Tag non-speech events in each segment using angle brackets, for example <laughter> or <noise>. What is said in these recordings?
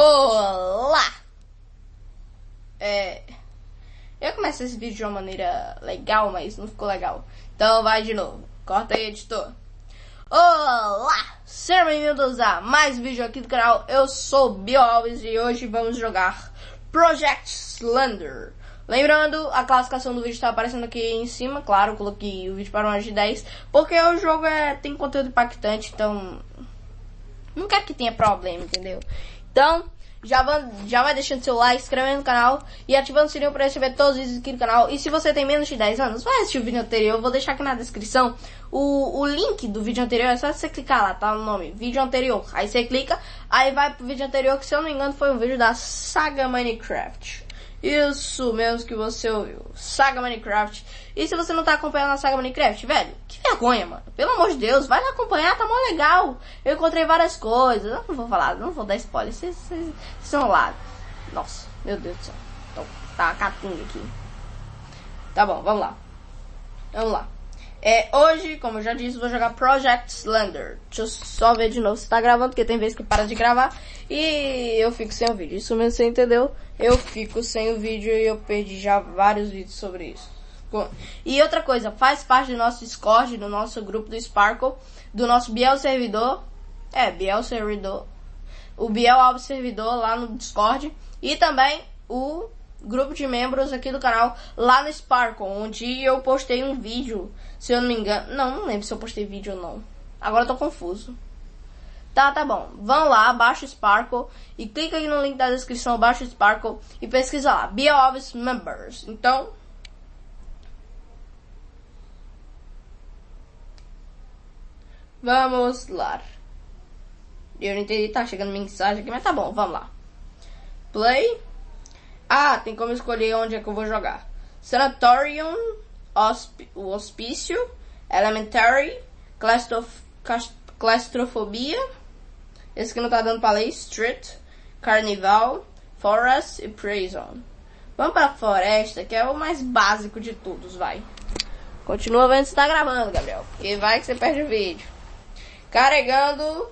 Olá! É. Eu comecei esse vídeo de uma maneira legal, mas não ficou legal. Então vai de novo. Corta aí, editor. Olá! Sejam bem-vindos a mais um vídeo aqui do canal. Eu sou Bio Alves e hoje vamos jogar Project Slender. Lembrando, a classificação do vídeo está aparecendo aqui em cima. Claro, coloquei o vídeo para mais de 10. Porque o jogo é, tem conteúdo impactante, então... Não quero que tenha problema, entendeu? Então, já vai, já vai deixando seu like, inscrevendo no canal e ativando o sininho para receber todos os vídeos aqui do canal. E se você tem menos de 10 anos, vai assistir o vídeo anterior. Eu vou deixar aqui na descrição o, o link do vídeo anterior. É só você clicar lá, tá? O nome, vídeo anterior. Aí você clica, aí vai pro vídeo anterior, que se eu não me engano foi um vídeo da Saga Minecraft. Isso mesmo que você ouviu. Saga Minecraft. E se você não tá acompanhando a Saga Minecraft, velho, que vergonha, mano. Pelo amor de Deus, vai lá acompanhar, tá mó legal. Eu encontrei várias coisas. Não vou falar, não vou dar spoiler. Vocês são lá. Nossa, meu Deus do céu. Então, tá uma catunga aqui. Tá bom, vamos lá. Vamos lá. É, hoje, como eu já disse, vou jogar Project Slender. Deixa eu só ver de novo se tá gravando, porque tem vezes que para de gravar e eu fico sem o vídeo. Isso mesmo você entendeu? Eu fico sem o vídeo e eu perdi já vários vídeos sobre isso. E outra coisa, faz parte do nosso Discord, do nosso grupo do Sparkle, do nosso Biel servidor. É, Biel servidor. O Biel Alves servidor lá no Discord. E também o grupo de membros aqui do canal lá no Sparkle, onde eu postei um vídeo, se eu não me engano. Não, não lembro se eu postei vídeo ou não. Agora eu tô confuso. Tá, tá bom. Vão lá, baixa o Sparkle e clica aí no link da descrição, baixa o Sparkle e pesquisa lá, BioObs Members. Então, Vamos lá. Eu não entendi, tá chegando mensagem aqui, mas tá bom, vamos lá. Play. Ah, tem como escolher onde é que eu vou jogar. Sanatorium, hosp o Hospício, Elementary, Claustrof Claustrofobia, esse que não tá dando pra ler, Street, Carnival, Forest e Prison. Vamos pra Floresta, que é o mais básico de todos, vai. Continua vendo se tá gravando, Gabriel, porque vai que você perde o vídeo. Carregando.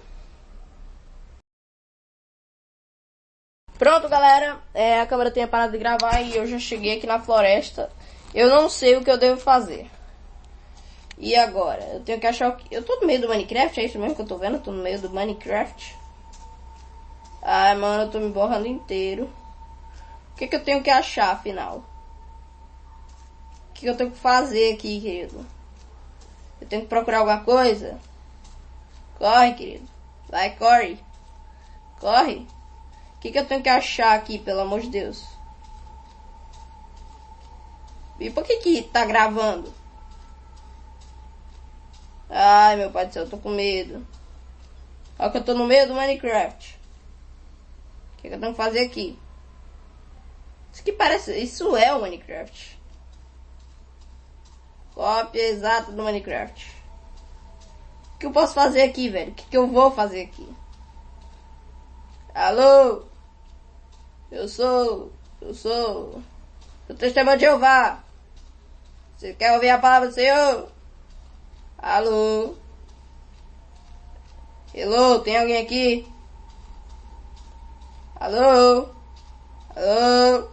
Pronto, galera. É, a câmera tinha parado de gravar e eu já cheguei aqui na floresta. Eu não sei o que eu devo fazer. E agora? Eu tenho que achar o que... Eu tô no meio do Minecraft, é isso mesmo que eu tô vendo? Eu tô no meio do Minecraft. Ai, mano, eu tô me borrando inteiro. O que que eu tenho que achar, afinal? O que, que eu tenho que fazer aqui, querido? Eu tenho que procurar alguma coisa? Corre, querido. Vai, corre. Corre. O que, que eu tenho que achar aqui, pelo amor de Deus? E por que que tá gravando? Ai, meu pai do céu, eu tô com medo. Olha que eu tô no meio do Minecraft. O que, que eu tenho que fazer aqui? Isso que parece... Isso é o Minecraft. Cópia exata do Minecraft. O que eu posso fazer aqui, velho? O que, que eu vou fazer aqui? Alô? Eu sou. Eu sou. O testemunho de Jeová. Você quer ouvir a palavra do Senhor? Alô? Hello? Tem alguém aqui? Alô? Alô?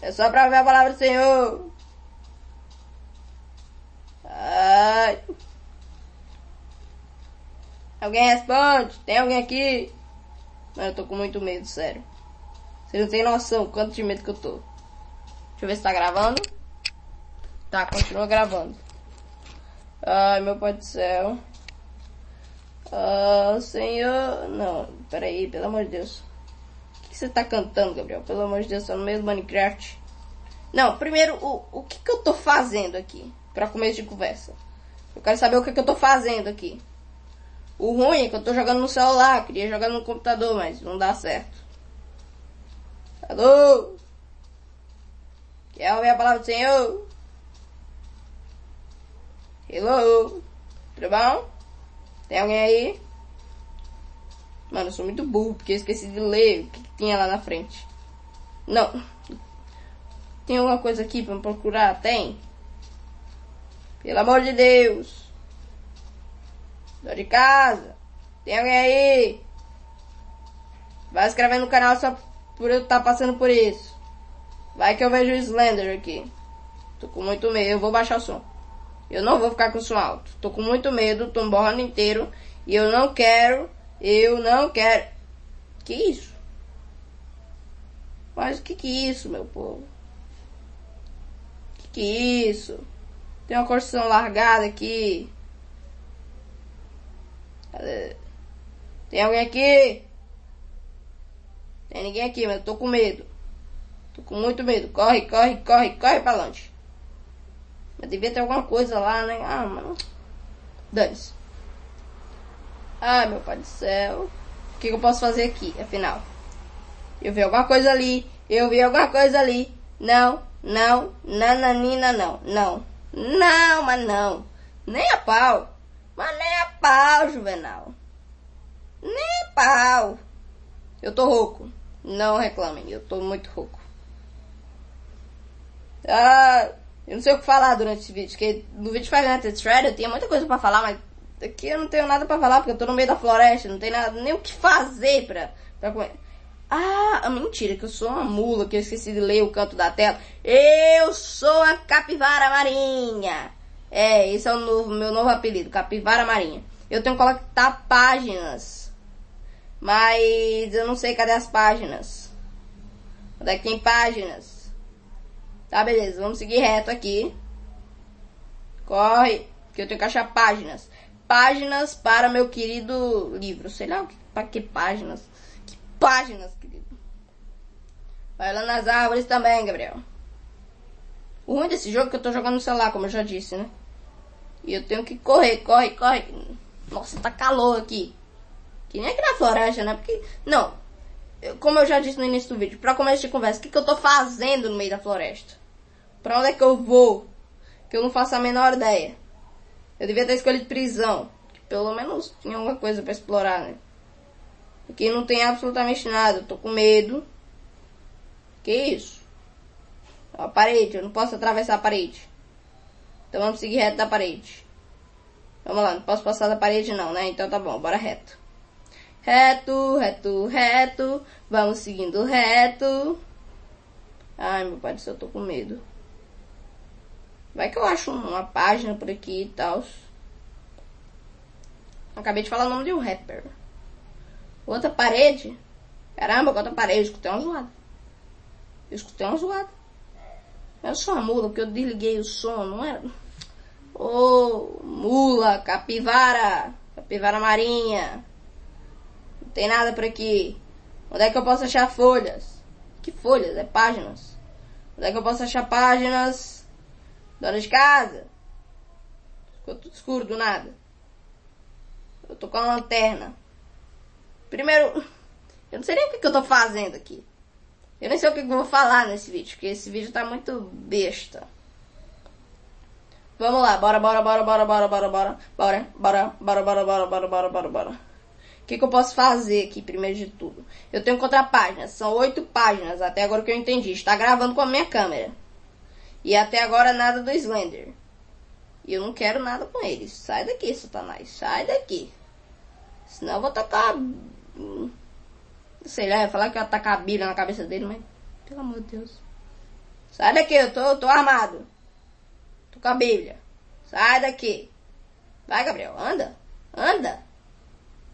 É só pra ouvir a palavra do Senhor. Ai. Alguém responde? Tem alguém aqui? Mano, eu tô com muito medo, sério. Você não tem noção quanto de medo que eu tô. Deixa eu ver se tá gravando. Tá, continua gravando. Ai, meu pai do céu. Ah, senhor... Não, peraí, pelo amor de Deus. O que você tá cantando, Gabriel? Pelo amor de Deus, tá no meio do Minecraft. Não, primeiro, o, o que que eu tô fazendo aqui? Pra começo de conversa. Eu quero saber o que que eu tô fazendo aqui. O ruim é que eu tô jogando no celular, queria jogar no computador, mas não dá certo. Alô? Quer ouvir a palavra do Senhor? Hello? Tudo bom? Tem alguém aí? Mano, eu sou muito burro, porque eu esqueci de ler o que tinha lá na frente. Não. Tem alguma coisa aqui pra me procurar? Tem? Pelo amor de Deus. Tô de casa. Tem alguém aí? Vai inscrever no canal só por eu estar tá passando por isso. Vai que eu vejo o Slender aqui. Tô com muito medo. Eu vou baixar o som. Eu não vou ficar com o som alto. Tô com muito medo. Tô borrando inteiro. E eu não quero. Eu não quero. Que isso? Mas o que que é isso, meu povo? Que que é isso? Tem uma construção largada aqui. Tem alguém aqui? Tem ninguém aqui, mas eu tô com medo. Tô com muito medo. Corre, corre, corre, corre pra longe. Mas devia ter alguma coisa lá, né? Ah, mano. Dane-se. Ai, meu pai do céu. O que, que eu posso fazer aqui, afinal? Eu vi alguma coisa ali. Eu vi alguma coisa ali. Não, não, nananina, não, não. Não, mas não. Nem a pau. Mas nem a pau, Juvenal. Nem pau. Eu tô rouco. Não reclamem, eu tô muito rouco. Ah, eu não sei o que falar durante esse vídeo, porque no vídeo at Freddy eu tinha muita coisa pra falar, mas aqui eu não tenho nada pra falar, porque eu tô no meio da floresta, não tem nada, nem o que fazer pra, pra comer. Ah, mentira, que eu sou uma mula, que eu esqueci de ler o canto da tela. Eu sou a capivara marinha. É, esse é o novo, meu novo apelido, capivara marinha. Eu tenho que colocar páginas. Mas eu não sei cadê as páginas. Onde é que tem páginas? Tá, beleza, vamos seguir reto aqui. Corre, que eu tenho que achar páginas. Páginas para meu querido livro. Sei lá para que páginas páginas, querido. Vai lá nas árvores também, Gabriel. O ruim desse jogo é que eu tô jogando no celular, como eu já disse, né? E eu tenho que correr, corre, corre. Nossa, tá calor aqui. Que nem aqui na floresta, né? Porque, não. Eu, como eu já disse no início do vídeo, pra começo de conversa, o que, que eu tô fazendo no meio da floresta? Pra onde é que eu vou? Que eu não faço a menor ideia. Eu devia ter escolhido prisão. Que pelo menos tinha alguma coisa para explorar, né? Aqui não tem absolutamente nada. Eu tô com medo. Que isso? A parede. Eu não posso atravessar a parede. Então vamos seguir reto da parede. Vamos lá. Não posso passar da parede não, né? Então tá bom. Bora reto. Reto, reto, reto. Vamos seguindo reto. Ai, meu pai do eu tô com medo. Vai que eu acho uma página por aqui e tal. Acabei de falar o nome de um rapper. Outra parede. Caramba, outra parede. Eu escutei uma zoada. Eu escutei uma zoada. Eu sou uma mula porque eu desliguei o som, não era? Ô, oh, mula, capivara, capivara marinha. Não tem nada por aqui. Onde é que eu posso achar folhas? Que folhas? É páginas. Onde é que eu posso achar páginas? Dona de casa. Ficou tudo escuro do nada. Eu tô com a lanterna. Primeiro, <laughs> eu não sei nem o que, que eu tô fazendo aqui. Eu nem sei o que, que eu vou falar nesse vídeo, porque esse vídeo tá muito besta. Vamos lá, bora, bora, bora, bora, bora, bora, bora, bora, bora, bora, bora, bora, bora, bora, bora, bora. O que, que eu posso fazer aqui, primeiro de tudo? Eu tenho que encontrar páginas, são oito páginas, até agora que eu entendi. Está gravando com a minha câmera. E até agora nada do Slender. E eu não quero nada com eles. Sai daqui, Satanás, sai daqui. Senão eu vou tacar Sei lá, ia falar que ia tacar a Bíblia na cabeça dele, mas. Pelo amor de Deus. Sai daqui, eu tô, eu tô armado. Tô com a Bíblia. Sai daqui. Vai, Gabriel, anda. Anda.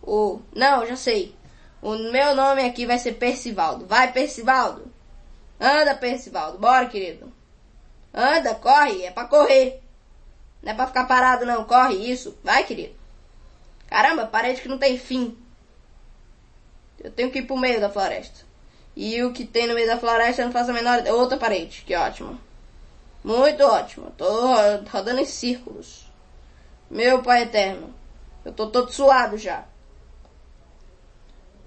O. Não, já sei. O meu nome aqui vai ser Percivaldo. Vai, Percivaldo. Anda, Percivaldo. Bora, querido. Anda, corre. É pra correr. Não é pra ficar parado, não. Corre, isso. Vai, querido. Caramba, parede que não tem fim. Eu tenho que ir pro meio da floresta. E o que tem no meio da floresta eu não faço a menor. Outra parede, que ótimo. Muito ótimo. Tô rodando em círculos. Meu pai eterno. Eu tô todo suado já.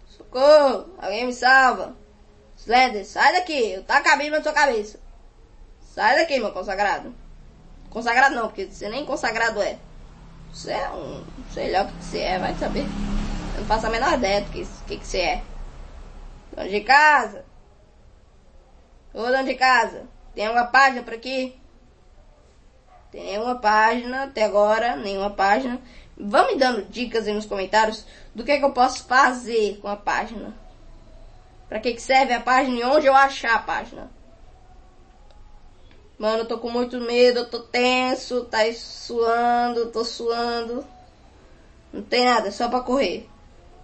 Socorro! Alguém me salva. Slender, sai daqui. Eu tá cabendo na sua cabeça. Sai daqui, meu consagrado. Consagrado não, porque você nem consagrado é. Você é um. Sei lá o que você é, vai saber. Eu não faço a menor ideia do que, que, que você é. Dono de casa. Ô, dono de casa. Tem uma página por aqui? Tem nenhuma página até agora, nenhuma página. Vão me dando dicas aí nos comentários do que, é que eu posso fazer com a página. Pra que, que serve a página e onde eu achar a página. Mano, eu tô com muito medo, eu tô tenso, tá suando, tô suando. Não tem nada, é só pra correr.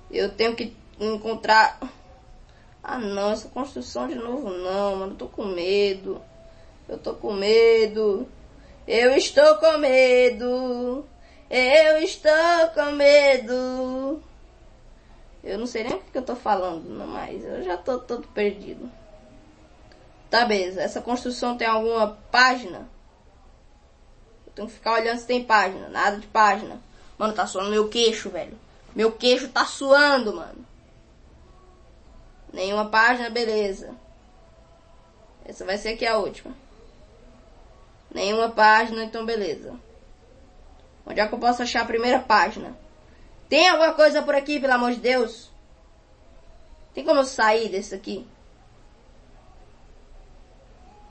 Eu tenho que encontrar... Ah não, essa construção de novo não, mano, eu tô com medo. Eu tô com medo. Eu estou com medo. Eu estou com medo. Eu não sei nem o que eu tô falando, não, mas eu já tô todo perdido. Tá, beleza. Essa construção tem alguma página? Eu tenho que ficar olhando se tem página. Nada de página. Mano, tá suando meu queixo, velho. Meu queixo tá suando, mano. Nenhuma página, beleza. Essa vai ser aqui a última. Nenhuma página, então beleza. Onde é que eu posso achar a primeira página? Tem alguma coisa por aqui, pelo amor de Deus? Tem como eu sair desse aqui?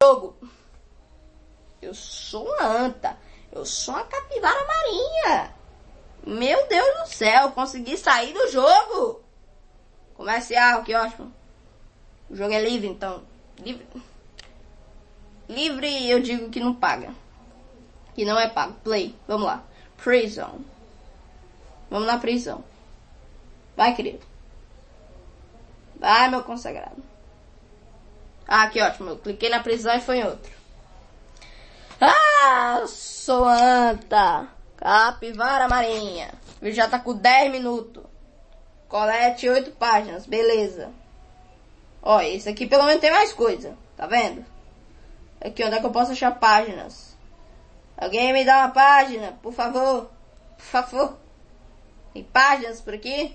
Jogo. Eu sou uma anta. Eu sou uma capivara marinha. Meu Deus do céu, consegui sair do jogo. Comercial, que ótimo. O jogo é livre, então. Livre. Livre eu digo que não paga. Que não é pago. Play. Vamos lá. Prison. Vamos na prisão. Vai, querido. Vai, meu consagrado. Ah, que ótimo. Eu cliquei na prisão e foi em outro. Ah, sou anta. Capivara marinha. Vídeo já tá com 10 minutos. Colete 8 páginas. Beleza. Ó, esse aqui pelo menos tem mais coisa. Tá vendo? Aqui onde é que eu posso achar páginas? Alguém me dá uma página, por favor. Por favor. Tem páginas por aqui?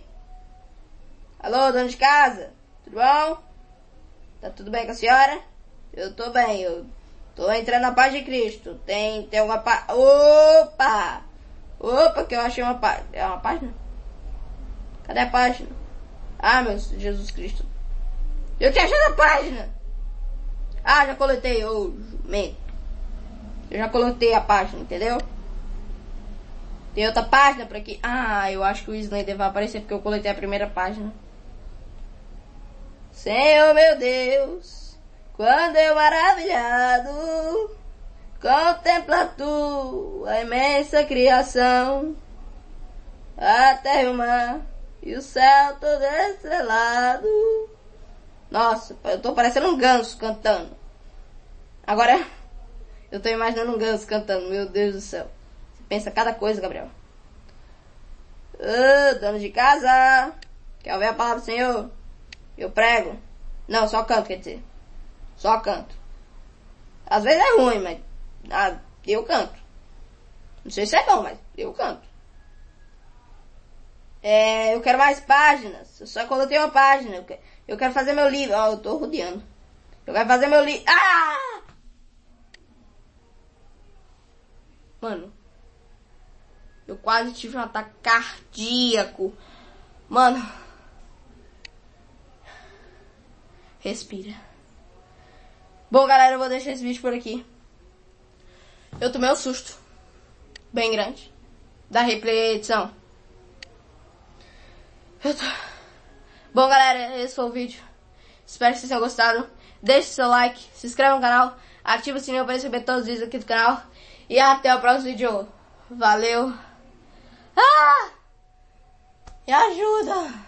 Alô, dono de casa? Tudo bom? Tá tudo bem com a senhora? Eu tô bem, eu tô entrando na paz de Cristo. Tem, tem alguma página? Opa! Opa, que eu achei uma página. É uma página? Cadê a página? Ah, meu Jesus Cristo. Eu tinha achado a página! Ah, já coletei, ô jumento. Eu já coletei a página, entendeu? Tem outra página por aqui. Ah, eu acho que o Slender vai aparecer porque eu coletei a primeira página. Senhor meu Deus, quando eu maravilhado contempla tua imensa criação, a terra e o mar e o céu todo estrelado. Nossa, eu tô parecendo um ganso cantando. Agora, eu tô imaginando um ganso cantando, meu Deus do céu. Você pensa cada coisa, Gabriel. Ô, dono de casa, quer ouvir a palavra do Senhor? Eu prego. Não, só canto, quer dizer. Só canto. Às vezes é ruim, mas ah, eu canto. Não sei se é bom, mas eu canto. É, eu quero mais páginas. Eu só coloquei uma página. Eu quero fazer meu livro. Ó, oh, eu tô rodeando. Eu quero fazer meu livro. Ah! Mano. Eu quase tive um ataque cardíaco. Mano. Respira. Bom, galera, eu vou deixar esse vídeo por aqui. Eu tomei um susto. Bem grande. Da replay edição. Eu tô... Bom, galera, esse foi o vídeo. Espero que vocês tenham gostado. Deixe seu like, se inscreva no canal, ative o sininho para receber todos os vídeos aqui do canal. E até o próximo vídeo. Valeu. Ah! Me ajuda!